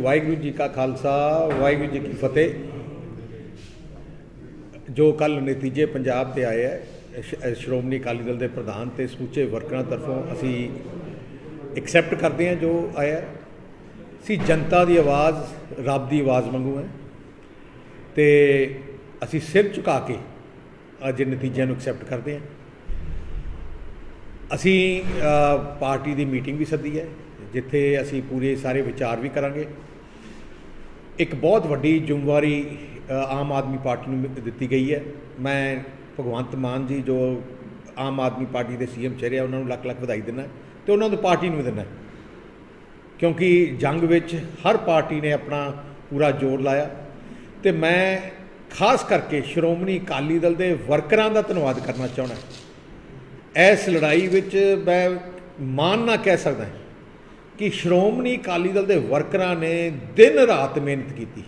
ਵਾਹਿਗੁਰੂ ਜੀ ਕਾ ਖਾਲਸਾ, ਵਾਹਿਗੁਰੂ ਜੀ ਕੀ ਫਤਿਹ। ਜੋ ਕੱਲ ਨਤੀਜੇ ਪੰਜਾਬ ਤੇ ਆਏ ਹੈ ਸ਼੍ਰੋਮਣੀ ਅਕਾਲੀ ਦਲ ਦੇ ਪ੍ਰਧਾਨ ਤੇ ਸਮੁੱਚੇ ਵਰਕਰਾਂ ਤਰਫੋਂ ਅਸੀਂ ਐਕਸੈਪਟ ਕਰਦੇ ਹਾਂ ਜੋ ਆਇਆ ਹੈ। ਅਸੀਂ ਜਨਤਾ ਦੀ ਆਵਾਜ਼, ਰੱਬ ਦੀ ਆਵਾਜ਼ ਵਾਂਗੂ ਹੈ। ਤੇ ਅਸੀਂ ਸਿਰ ਝੁਕਾ ਕੇ ਅੱਜ ਨਤੀਜਿਆਂ ਨੂੰ ਐਕਸੈਪਟ ਕਰਦੇ ਹਾਂ। ਅਸੀਂ ਪਾਰਟੀ ਦੀ ਮੀਟਿੰਗ ਵੀ ਸੱਦੀ ਹੈ। ਜਿੱਥੇ ਅਸੀਂ ਪੂਰੇ ਸਾਰੇ ਵਿਚਾਰ ਵੀ ਕਰਾਂਗੇ। ਇੱਕ ਬਹੁਤ ਵੱਡੀ ਜ਼ਿੰਮੇਵਾਰੀ ਆਮ ਆਦਮੀ ਪਾਰਟੀ ਨੂੰ ਮਿ- ਦਿੱਤੀ ਗਈ ਹੈ। ਮੈਂ ਭਗਵੰਤ ਮਾਨ ਜੀ, ਜੋ ਆਮ ਆਦਮੀ ਪਾਰਟੀ ਦੇ ਸੀਐਮ ਚਿਹਰੇ ਆ, ਉਹਨਾਂ ਨੂੰ ਲੱਖ ਲੱਖ ਵਧਾਈ ਦਿੰਦਾ ਤੇ ਉਹਨਾਂ ਨੂੰ ਪਾਰਟੀ ਨੂੰ ਵੀ ਦਿੰਦਾ ਕਿਉਂਕਿ ਜੰਗ ਵਿੱਚ ਹਰ ਪਾਰਟੀ ਨੇ ਆਪਣਾ ਪੂਰਾ ਜ਼ੋਰ ਲਾਇਆ। ਤੇ ਮੈਂ ਖਾਸ ਕਰਕੇ ਸ਼੍ਰੋਮਣੀ ਅਕਾਲੀ ਦਲ ਦੇ ਵਰਕਰਾਂ ਦਾ ਧੰਨਵਾਦ ਕਰਨਾ ਚਾਹੁੰਦਾ ਇਸ ਲੜਾਈ ਵਿੱਚ ਮੈਂ ਮਾਣ ਨਾ ਕਹਿ ਸਕਦਾ ਕਿ ਸ਼੍ਰੋਮਣੀ ਅਕਾਲੀ ਦਲ ਦੇ ਵਰਕਰਾਂ ਨੇ ਦਿਨ ਰਾਤ ਮਿਹਨਤ ਕੀਤੀ।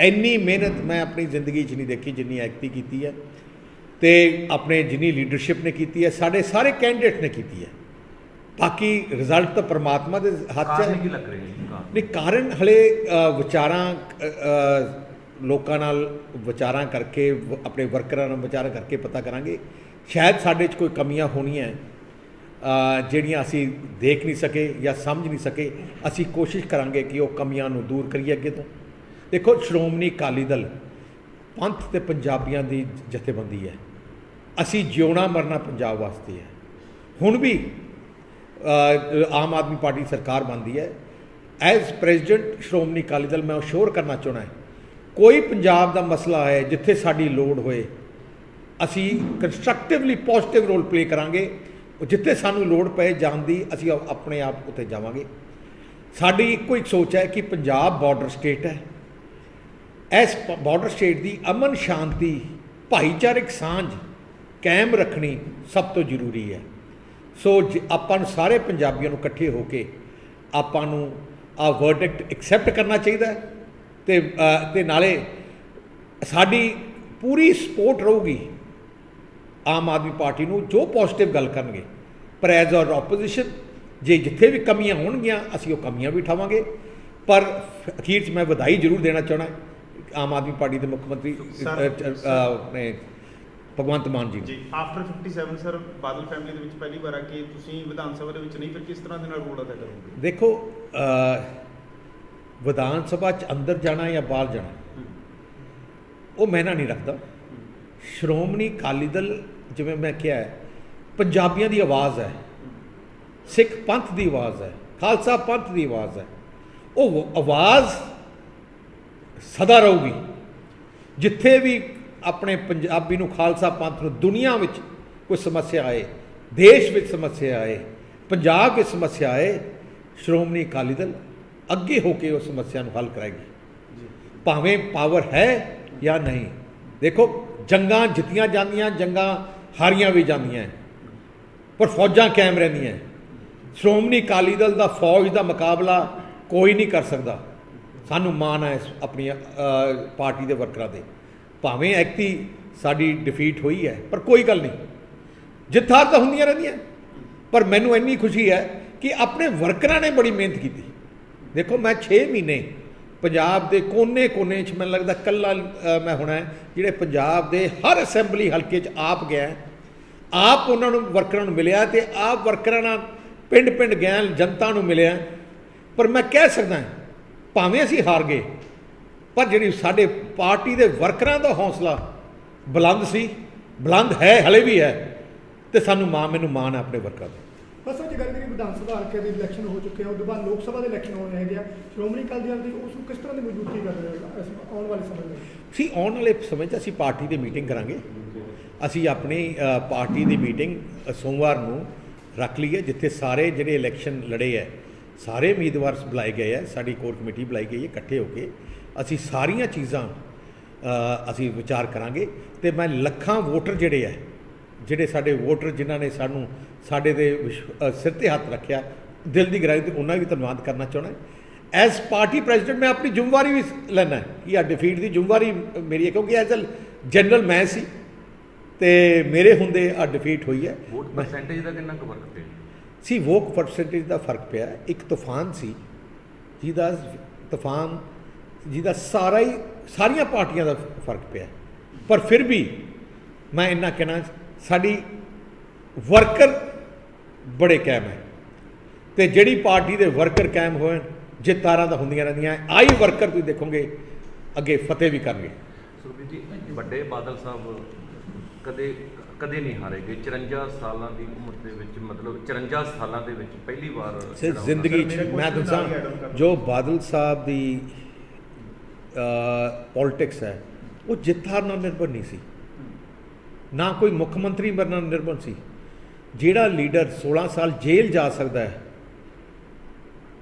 ਇੰਨੀ ਮਿਹਨਤ ਮੈਂ ਆਪਣੀ ਜ਼ਿੰਦਗੀ 'ਚ ਨਹੀਂ ਦੇਖੀ ਜਿੰਨੀ ਐਕਟੀ ਕੀਤੀ ਹੈ ਤੇ ਆਪਣੇ ਜਿੰਨੀ ਲੀਡਰਸ਼ਿਪ ਨੇ ਕੀਤੀ ਹੈ ਸਾਡੇ ਸਾਰੇ ਕੈਂਡੀਡੇਟ ਨੇ ਕੀਤੀ ਹੈ। ਬਾਕੀ ਰਿਜ਼ਲਟ ਤਾਂ ਪਰਮਾਤਮਾ ਦੇ ਹੱਥ 'ਚ ਹੈ। ਕੀ ਲੱਗ ਰਿਹਾ ਹੈ ਕਾਰਨ? ਨਹੀਂ ਕਾਰਨ ਹਲੇ ਵਿਚਾਰਾਂ ਲੋਕਾਂ ਨਾਲ ਵਿਚਾਰਾਂ ਕਰਕੇ ਆਪਣੇ ਵਰਕਰਾਂ ਨਾਲ ਵਿਚਾਰਾਂ ਕਰਕੇ ਪਤਾ ਕਰਾਂਗੇ। ਸ਼ਾਇਦ ਸਾਡੇ 'ਚ ਕੋਈ ਕਮੀਆਂ ਹੋਣੀਆਂ। ਜਿਹੜੀਆਂ ਅਸੀਂ ਦੇਖ ਨਹੀਂ ਸਕੇ ਜਾਂ ਸਮਝ ਨਹੀਂ ਸਕੇ, ਅਸੀਂ ਕੋਸ਼ਿਸ਼ ਕਰਾਂਗੇ ਕਿ ਉਹ ਕਮੀਆਂ ਨੂੰ ਦੂਰ ਕਰੀਏ ਅੱਗੇ ਤੋਂ। ਦੇਖੋ, ਸ਼੍ਰੋਮਣੀ ਅਕਾਲੀ ਦਲ ਪੰਥ ਤੇ ਪੰਜਾਬੀਆਂ ਦੀ ਜਥੇਬੰਦੀ ਹੈ। ਅਸੀਂ ਜਿਉਣਾ ਮਰਨਾ ਪੰਜਾਬ ਵਾਸਤੇ ਹੈ। ਹੁਣ ਵੀ ਆਮ ਆਦਮੀ ਪਾਰਟੀ ਸਰਕਾਰ ਬਣਦੀ ਹੈ। ਐਜ਼ ਪ੍ਰੈਜ਼ੀਡੈਂਟ ਸ਼੍ਰੋਮਣੀ ਅਕਾਲੀ ਦਲ, ਮੈਂ ਅਸ਼ੋਰ ਕਰਨਾ ਚਾਹੁੰਦਾ ਹਾਂ। ਕੋਈ ਪੰਜਾਬ ਦਾ ਮਸਲਾ ਹੈ, ਜਿੱਥੇ ਸਾਡੀ ਲੋੜ ਹੋਏ, ਅਸੀਂ ਕੰਸਟਰਕਟਿਵਲੀ ਪੋਜ਼ਿਟਿਵ ਰੋਲ ਪਲੇ ਕਰਾਂਗੇ। ਉਹ ਜਿੱਥੇ ਸਾਨੂੰ ਲੋੜ ਪਏ ਜਾਣ ਦੀ, ਅਸੀਂ ਆਪਣੇ ਆਪ ਉੱਤੇ ਜਾਵਾਂਗੇ। ਸਾਡੀ ਇੱਕੋ ਇੱਕ ਸੋਚ ਹੈ ਕਿ ਪੰਜਾਬ ਬਾਰਡਰ ਸਟੇਟ ਹੈ। ਇਸ ਬਾਰਡਰ ਸਟੇਟ ਦੀ ਅਮਨ ਸ਼ਾਂਤੀ, ਭਾਈਚਾਰਕ ਸਾਂਝ ਕਾਇਮ ਰੱਖਣੀ ਸਭ ਤੋਂ ਜ਼ਰੂਰੀ ਹੈ। ਸੋ ਜ- ਆਪਾਂ ਨੂੰ ਸਾਰੇ ਪੰਜਾਬੀਆਂ ਨੂੰ ਇਕੱਠੇ ਹੋ ਕੇ ਆਪਾਂ ਨੂੰ ਆ ਵਰਡਿਕਟ ਐਕਸੈਪਟ ਕਰਨਾ ਚਾਹੀਦਾ ਹੈ ਤੇ ਤੇ ਨਾਲੇ ਸਾਡੀ ਪੂਰੀ ਸਪੋਰਟ ਰਹੂਗੀ। ਆਮ ਆਦਮੀ ਪਾਰਟੀ ਨੂੰ ਜੋ ਪੋਜ਼ਿਟਿਵ ਗੱਲ ਕਰਨਗੇ ਪਰ ਐਜ਼ ਅ ਆਪੋਜੀਸ਼ਨ ਜੇ ਜਿੱਥੇ ਵੀ ਕਮੀਆਂ ਹੋਣਗੀਆਂ ਅਸੀਂ ਉਹ ਕਮੀਆਂ ਵੀ ਉਠਾਵਾਂਗੇ। ਪਰ ਅਖੀਰ 'ਚ ਮੈਂ ਵਧਾਈ ਜ਼ਰੂਰ ਦੇਣਾ ਚਾਹਣਾ ਆਮ ਆਦਮੀ ਪਾਰਟੀ ਦੇ ਮੁੱਖ ਮੰਤਰੀ ਆਪਣੇ ਭਗਵੰਤ ਮਾਨ ਜੀ ਜੀ ਆਫਟਰ 57 ਸਰ ਬਾਦਲ ਫੈਮਿਲੀ ਦੇ ਵਿੱਚ ਪਹਿਲੀ ਵਾਰ ਆ ਕਿ ਤੁਸੀਂ ਵਿਧਾਨ ਸਭਾ ਦੇ ਵਿੱਚ ਨਹੀਂ ਫਿਰ ਕਿਸ ਤਰ੍ਹਾਂ ਦੇ ਨਾਲ ਰੋਲ ਅਦਾ ਕਰੋਗੇ? ਦੇਖੋ ਵਿਧਾਨ ਸਭਾ 'ਚ ਅੰਦਰ ਜਾਣਾ ਜਾਂ ਬਾਹਰ ਜਾਣਾ ਉਹ ਮੈਨਾ ਨਹੀਂ ਰੱਖਦਾ। ਸ਼੍ਰੋਮਣੀ ਅਕਾਲੀ ਦਲ ਜਿਵੇਂ ਮੈਂ ਕਿਹਾ ਪੰਜਾਬੀਆਂ ਦੀ ਆਵਾਜ਼ ਹੈ ਸਿੱਖ ਪੰਥ ਦੀ ਆਵਾਜ਼ ਹੈ ਖਾਲਸਾ ਪੰਥ ਦੀ ਆਵਾਜ਼ ਹੈ। ਉਹ ਆਵਾਜ਼ ਸਦਾ ਰਹੂਗੀ। ਜਿੱਥੇ ਵੀ ਆਪਣੇ ਪੰਜਾਬੀ ਨੂੰ ਖਾਲਸਾ ਪੰਥ ਨੂੰ ਦੁਨੀਆ ਵਿੱਚ ਕੋਈ ਸਮੱਸਿਆ ਆਏ ਦੇਸ਼ ਵਿੱਚ ਸਮੱਸਿਆ ਆਏ ਪੰਜਾਬ ਵਿੱਚ ਸਮੱਸਿਆ ਆਏ ਸ਼੍ਰੋਮਣੀ ਅਕਾਲੀ ਦਲ ਅੱਗੇ ਹੋ ਕੇ ਉਸ ਸਮੱਸਿਆ ਨੂੰ ਹੱਲ ਕਰਾਏਗੀ। ਭਾਵੇਂ ਪਾਵਰ ਹੈ ਜਾਂ ਨਹੀਂ। ਦੇਖੋ ਜੰਗਾਂ ਜਿੱਤੀਆਂ ਜਾਂਦੀਆਂ, ਜੰਗਾਂ ਹਾਰੀਆਂ ਵੀ ਜਾਂਦੀਆਂ। ਪਰ ਫੌਜਾਂ ਕਾਇਮ ਰਹਿੰਦੀਆਂ। ਸ਼੍ਰੋਮਣੀ ਅਕਾਲੀ ਦਲ ਦਾ ਫੌਜ ਦਾ ਮੁਕਾਬਲਾ ਕੋਈ ਨਹੀਂ ਕਰ ਸਕਦਾ। ਸਾਨੂੰ ਮਾਣ ਹੈ ਇਸ ਆਪਣੀ ਪਾਰਟੀ ਦੇ ਵਰਕਰਾਂ ਦੇ ਭਾਵੇਂ ਐਕਤੀ ਸਾਡੀ ਡਿਫੀਟ ਹੋਈ ਹੈ, ਪਰ ਕੋਈ ਗੱਲ ਨਹੀਂ। ਜਿੱਥਾਰ ਤਾਂ ਹੁੰਦੀਆਂ ਰਹਿੰਦੀਆਂ। ਪਰ ਮੈਨੂੰ ਇੰਨੀ ਖੁਸ਼ੀ ਹੈ ਕਿ ਆਪਣੇ ਵਰਕਰਾਂ ਨੇ ਬੜੀ ਮਿਹਨਤ ਕੀਤੀ। ਦੇਖੋ, ਮੈਂ 6 ਮਹੀਨੇ ਪੰਜਾਬ ਦੇ ਕੋਨੇ-ਕੋਨੇ 'ਚ ਮੈਨੂੰ ਲੱਗਦਾ ਕੱਲਾ ਮੈਂ ਹੋਣਾ ਜਿਹੜੇ ਪੰਜਾਬ ਦੇ ਹਰ ਅਸੈਂਬਲੀ ਹਲਕੇ 'ਚ ਆਪ ਗਿਆ ਆਪ ਉਹਨਾਂ ਨੂੰ, ਵਰਕਰਾਂ ਨੂੰ ਮਿਲਿਆ ਤੇ ਆਪ ਵਰਕਰਾਂ ਨਾਲ ਪਿੰਡ-ਪਿੰਡ ਗਿਆ, ਜਨਤਾ ਨੂੰ ਮਿਲਿਆ। ਪਰ ਮੈਂ ਕਹਿ ਸਕਦਾ ਭਾਵੇਂ ਅਸੀਂ ਹਾਰ ਗਏ, ਪਰ ਜਿਹੜੀ ਸਾਡੇ ਪਾਰਟੀ ਦੇ ਵਰਕਰਾਂ ਦਾ ਹੌਸਲਾ ਬੁਲੰਦ ਸੀ, ਬੁਲੰਦ ਹੈ, ਹਲੇ ਵੀ ਹੈ, ਤੇ ਸਾਨੂੰ ਮਾਂ, ਮੈਨੂੰ ਮਾਣ ਹੈ ਆਪਣੇ ਵਰਕਰਾਂ ਦਾ। ਬਸ ਉਹ ਗੱਲ ਕਰੀ ਵਿਧਾਨ ਸਭਾ ਹਲਕੇ ਦੇ ਇਲੈਕਸ਼ਨ ਹੋ ਚੁੱਕੇ ਆ ਉਸ ਤੋਂ ਬਾਅਦ ਲੋਕ ਸਭਾ ਦੇ ਇਲੈਕਸ਼ਨ ਹੋਣੇ ਹੈਗੇ ਆ। ਸ਼੍ਰੋਮਣੀ ਅਕਾਲੀ ਦਲ ਦੀ ਉਸ ਨੂੰ ਕਿਸ ਤਰ੍ਹਾਂ ਦੀ ਮਜ਼ਬੂਤੀ ਕਰ ਰਹੇ ਹੋ ਆਉਣ ਵਾਲੇ ਸਮੇਂ ਵਿੱਚ? ਅਸੀਂ ਆਉਣ ਵਾਲੇ ਸਮੇਂ 'ਚ ਅਸੀਂ ਪਾਰਟੀ ਦੀ ਮੀਟਿੰਗ ਕਰਾਂਗੇ। ਅਸੀਂ ਆਪਣੀ ਪਾਰਟੀ ਦੀ ਮੀਟਿੰਗ ਸੋਮਵਾਰ ਨੂੰ ਰੱਖ ਲਈ ਹੈ ਜਿੱਥੇ ਸਾਰੇ ਜਿਹੜੇ ਇਲੈਕਸ਼ਨ ਲੜੇ ਹੈ ਸਾਰੇ ਉਮੀਦਵਾਰ ਬੁਲਾਏ ਗਏ ਹੈ ਸਾਡੀ ਕੋਰ ਕਮੇਟੀ ਬੁਲਾਈ ਗਈ ਹੈ, ਇਕੱਠੇ ਹੋ ਕੇ। ਅਸੀਂ ਸਾਰੀਆਂ ਚੀਜ਼ਾਂ ਅਸੀਂ ਵਿਚਾਰ ਕਰਾਂਗੇ ਤੇ ਮੈਂ ਲੱਖਾਂ ਵੋਟਰ ਜਿਹੜੇ ਹੈ ਜਿਹੜੇ ਸਾਡੇ ਵੋਟਰ ਜਿਨ੍ਹਾਂ ਨੇ ਸਾਨੂੰ ਸਾਡੇ ਦੇ ਸਿਰ ਤੇ ਹੱਥ ਰੱਖਿਆ। ਦਿਲ ਦੀ ਗਹਿਰਾਈ ਤੋਂ ਉਹਨਾਂ ਵੀ ਧੰਨਵਾਦ ਕਰਨਾ ਚਾਹੁੰਦਾ ਐਜ਼ ਪਾਰਟੀ ਪ੍ਰੈਜ਼ੀਡੈਂਟ ਮੈਂ ਆਪਣੀ ਜ਼ਿੰਮੇਵਾਰੀ ਵੀ ਲੈਣਾ ਹੈ ਕਿ ਆ ਡਿਫੀਟ ਦੀ ਜ਼ਿੰਮੇਵਾਰੀ ਮੇਰੀ ਹੈ ਕਿਉਂਕਿ ਐਜ਼ ਅ ਜਨਰਲ ਮੈਂ ਸੀ ਤੇ ਮੇਰੇ ਹੁੰਦੇ ਆ ਡਿਫੀਟ ਹੋਈ ਹੈ। ਵੋਟ ਪਰਸੈਂਟੇਜ ਦਾ ਕਿੰਨਾ ਕੁ ਫ਼ਰਕ ਪਿਆ? ਸੀ ਵੋਕ ਪਰਸੈਂਟੇਜ ਦਾ ਫ਼ਰਕ ਪਿਆ। ਇੱਕ ਤੂਫਾਨ ਸੀ ਜਿਹਦਾ ਤੂਫਾਨ ਜਿਹਦਾ ਸਾਰਾ ਹੀ ਸਾਰੀਆਂ ਪਾਰਟੀਆਂ ਦਾ ਫ਼ਰਕ ਪਿਆ। ਪਰ ਫਿਰ ਵੀ ਮੈਂ ਇੰਨਾ ਕਹਿਣਾ ਸਾਡੀ ਵਰਕਰ ਬੜੇ ਕਾਇਮ ਹੈ। ਤੇ ਜਿਹੜੀ ਪਾਰਟੀ ਦੇ ਵਰਕਰ ਕਾਇਮ ਹੋਣ ਜਿੱਤਾਰਾਂ ਤਾਂ ਹੁੰਦੀਆਂ ਰਹਿੰਦੀਆਂ ਆਈ ਵਰਕਰ ਤੁਸੀਂ ਦੇਖੋਗੇ ਅੱਗੇ ਫਤਿਹ ਵੀ ਕਰਨਗੇ। ਸੁਰਬੀਰ ਜੀ ਵੱਡੇ ਬਾਦਲ ਸਾਹਿਬ ਕਦੇ ਕਦੇ ਨਹੀਂ ਹਾਰੇਗੇ। 54 ਸਾਲਾਂ ਦੀ ਉਮਰ ਦੇ ਵਿੱਚ ਮਤਲਬ 54 ਸਾਲਾਂ ਦੇ ਵਿੱਚ ਪਹਿਲੀ ਵਾਰ ਸਿਰ ਜ਼ਿੰਦਗੀ ਚ ਮੈਂ ਦੱਸਾਂ। ਜੋ ਬਾਦਲ ਸਾਹਿਬ ਦੀ ਪੋਲਿਟਿਕਸ ਹੈ ਉਹ ਜਿੱਤਾਰ ਨਾਲ ਨਿਰਭਰ ਨਹੀਂ ਸੀ। ਨਾ ਕੋਈ ਮੁੱਖ ਮੰਤਰੀ ਬਣਨਾ ਨਿਰਭਰ ਸੀ। ਜਿਹੜਾ ਲੀਡਰ 16 ਸਾਲ ਜੇਲ੍ਹ ਜਾ ਸਕਦਾ ਹੈ,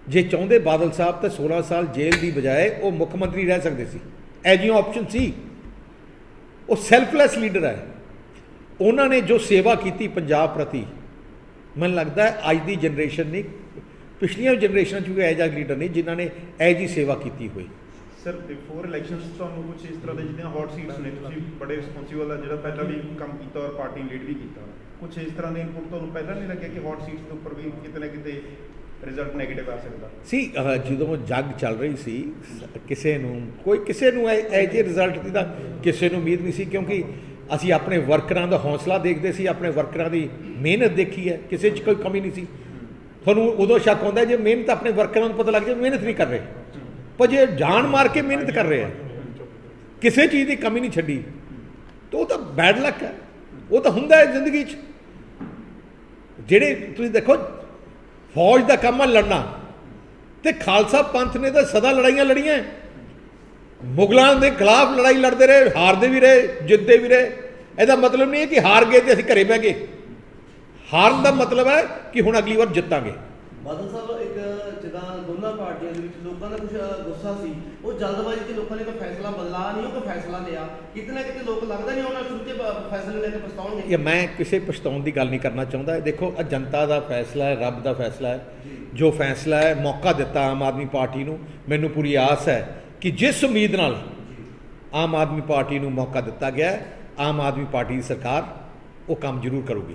ਜੇ ਚਾਹੁੰਦੇ ਬਾਦਲ ਸਾਹਿਬ ਤਾਂ 16 ਸਾਲ ਜੇਲ੍ਹ ਦੀ ਬਜਾਏ ਉਹ ਮੁੱਖ ਮੰਤਰੀ ਰਹਿ ਸਕਦੇ ਸੀ। ਇਹ ਜਿਹੀਆਂ ਆਪਸ਼ਨ ਸੀ। ਉਹ ਸੈਲਫਲੈਸ ਲੀਡਰ ਹੈ। ਉਹਨਾਂ ਨੇ ਜੋ ਸੇਵਾ ਕੀਤੀ ਪੰਜਾਬ ਪ੍ਰਤੀ, ਮੈਨੂੰ ਲੱਗਦਾ ਹੈ ਅੱਜ ਦੀ ਜਨਰੇਸ਼ਨ ਨਹੀਂ, ਪਿਛਲੀਆਂ ਜਨਰੇਸ਼ਨਾਂ 'ਚ ਵੀ ਇਹੋ ਜਿਹਾ ਲੀਡਰ ਨਹੀਂ ਜਿਨ੍ਹਾਂ ਨੇ ਇਹੋ ਜਿਹੀ ਸੇਵਾ ਕੀਤੀ ਹੋਈ। ਸਰ ਬਿਫੋਰ ਇਲੈਕਸ਼ਨਸ ਤੁਹਾਨੂੰ ਕੁਝ ਇਸ ਤਰ੍ਹਾਂ ਦੇ ਜਿੱਦਾਂ ਹੌਟ ਸੀਟਸ ਨੇ ਤੁਸੀਂ ਬੜੇ ਰਿਸਪੌਂਸੀਬਲ ਆ ਜਿਹੜਾ ਪਹਿਲਾਂ ਵੀ ਕੰਮ ਕੀਤਾ ਔਰ ਪਾਰਟੀ ਲੀਡ ਵੀ ਕੀਤਾ। ਕੁਝ ਇਸ ਤਰ੍ਹਾਂ ਦੇ ਇਨਪੁਟ ਤੁਹਾਨੂੰ ਪਹਿਲਾਂ ਨਹੀਂ ਲੱਗਿਆ ਕਿ ਹੌਟ ਸੀਟਸ ਦੇ ਉੱਪਰ ਵੀ ਕਿਤੇ ਨਾ ਕਿਤੇ ਰਿਜ਼ਲਟ ਨੈਗੇਟਿਵ ਆ ਸਕਦਾ? ਸੀ ਜਦੋਂ ਜੰਗ ਚੱਲ ਰਹੀ ਸੀ ਕਿਸੇ ਨੂੰ ਕੋਈ ਕਿਸੇ ਨੂੰ ਇਹ ਇਹ ਜਿਹੇ ਰਿਜ਼ਲਟ ਦੀ ਤਾਂ ਕਿਸੇ ਨੂੰ ਉਮੀਦ ਨਹੀਂ ਸੀ ਕਿਉਂਕਿ ਅਸੀਂ ਆਪਣੇ ਵਰਕਰਾਂ ਦਾ ਹੌਸਲਾ ਦੇਖਦੇ ਸੀ ਆਪਣੇ ਵਰਕਰਾਂ ਦੀ ਮਿਹਨਤ ਦੇਖੀ ਹੈ ਕਿਸੇ 'ਚ ਕੋਈ ਕਮੀ ਨਹੀਂ ਸੀ। ਤੁਹਾਨੂੰ ਉਦੋਂ ਸ਼ੱਕ ਹੁੰਦਾ ਜੇ ਮਿਹਨਤ ਆਪਣੇ ਵਰਕਰਾਂ ਨੂੰ ਪਤਾ ਲੱਗ ਜਾਏ ਮਿਹਨਤ ਨਹੀਂ ਕਰ ਰਹੇ। ਪਰ ਜੇ ਜਾਨ ਮਾਰ ਕੇ ਮਿਹਨਤ ਕਰ ਰਹੇ ਆ, ਕਿਸੇ ਚੀਜ਼ ਦੀ ਕਮੀ ਨਹੀਂ ਛੱਡੀ, ਤਾਂ ਉਹ ਤਾਂ ਬੈਡ ਲੱਕ ਹੈ। ਉਹ ਤਾਂ ਹੁੰਦਾ ਹੈ ਜ਼ਿੰਦਗੀ 'ਚ। ਜਿਹੜੇ ਤੁਸੀਂ ਦੇਖੋ, ਫੌਜ ਦਾ ਕੰਮ ਹੈ ਲੜਨਾ। ਤੇ ਖਾਲਸਾ ਪੰਥ ਨੇ ਤਾਂ ਸਦਾ ਲੜਾਈਆਂ ਲੜੀਆਂ ਮੁਗਲਾਂ ਦੇ ਖਿਲਾਫ ਲੜਾਈ ਲੜਦੇ ਰਹੇ, ਹਾਰਦੇ ਵੀ ਰਹੇ, ਜਿੱਤਦੇ ਵੀ ਰਹੇ। ਇਹਦਾ ਮਤਲਬ ਨਹੀਂ ਹੈ ਕਿ ਹਾਰ ਗਏ ਤੇ ਅਸੀਂ ਘਰੇ ਬਹਿ ਗਏ। ਹਾਰਨ ਦਾ ਮਤਲਬ ਹੈ ਕਿ ਹੁਣ ਅਗਲੀ ਵਾਰ ਜਿੱਤਾਂਗੇ। ਬਾਦਲ ਸਾਹਿਬ ਦੋਨਾਂ ਪਾਰਟੀਆਂ ਦੇ ਵਿੱਚ ਲੋਕਾਂ ਦਾ ਕੁਝ ਗੁੱਸਾ ਸੀ। ਉਹ ਜਲਦਬਾਜ਼ੀ 'ਚ ਲੋਕਾਂ ਨੇ ਕੋਈ ਫੈਸਲਾ ਬਦਲਾ ਨਹੀਂ ਉਹ ਕੋਈ ਫੈਸਲਾ ਲਿਆ। ਕਿਤੇ ਨਾ ਕਿਤੇ ਲੋਕ ਲੱਗਦਾ ਨਹੀਂ ਉਹਨਾਂ ਸ਼ੁਰੂ ਬ- ਫੈਸਲੇ ਲੈ ਕੇ ਪਛਤਾਉਣਗੇ। ਇਹ ਮੈਂ ਕਿਸੇ ਪਛਤਾਉਣ ਦੀ ਗੱਲ ਨਹੀਂ ਕਰਨਾ ਚਾਹੁੰਦਾ। ਦੇਖੋ ਇਹ ਜਨਤਾ ਦਾ ਫੈਸਲਾ ਹੈ ਰੱਬ ਦਾ ਫੈਸਲਾ ਹੈ। ਜੋ। ਫੈਸਲਾ ਹੈ ਮੌਕਾ ਦਿੱਤਾ ਆਮ ਆਦਮੀ ਪਾਰਟੀ ਨੂੰ। ਮੈਨੂੰ ਪੂਰੀ ਆਸ ਹੈ ਕਿ ਜਿਸ ਉਮੀਦ ਨਾਲ ਆਮ ਆਦਮੀ ਪਾਰਟੀ ਨੂੰ ਮੌਕਾ ਦਿੱਤਾ ਗਿਆ ਆਮ ਆਦਮੀ ਪਾਰਟੀ ਦੀ ਸਰਕਾਰ ਉਹ ਕੰਮ ਜ਼ਰੂਰ ਕਰੂਗੀ।